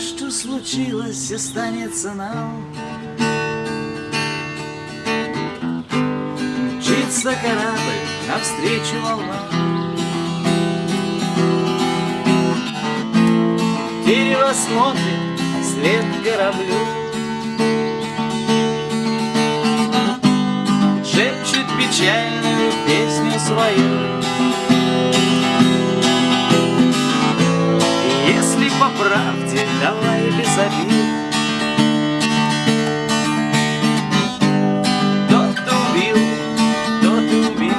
что случилось, останется нам. Мчится корабль навстречу волнам. Дерево смотрит вслед кораблю. Шепчет печальную песню свою. Правде, давай без обид. Тот, убил, тот и убит.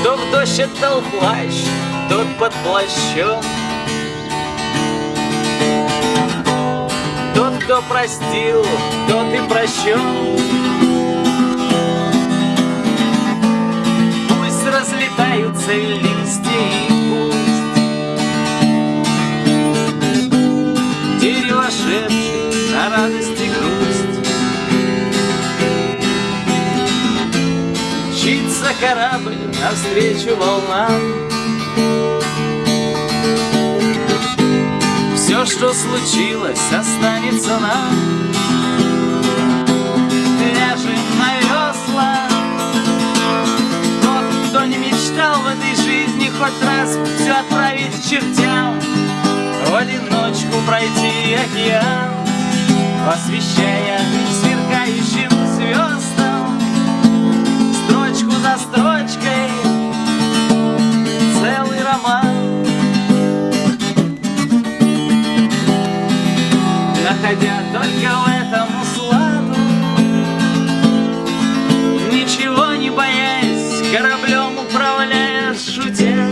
Кто в дождь отдал плащ, тот под плащом. Тот, кто простил, тот и прощен. Пусть листья радость и грусть. Мчится корабль навстречу волнам. Все, что случилось, останется нам. Ляжем на весла. Тот, кто не мечтал в этой жизни хоть раз все отправить к чертям, в одиночку пройти океан освещая сверкающим звездам Строчку за строчкой целый роман. Находя только в этом усладу Ничего не боясь, кораблем управляя, шутя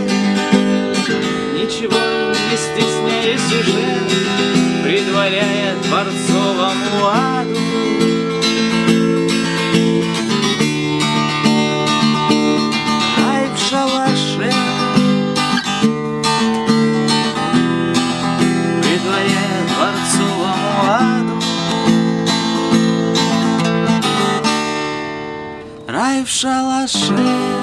Ничего предваряя Творца новому аду. Рай в шалаше, предваряя дворцовому аду. Рай в шалаше.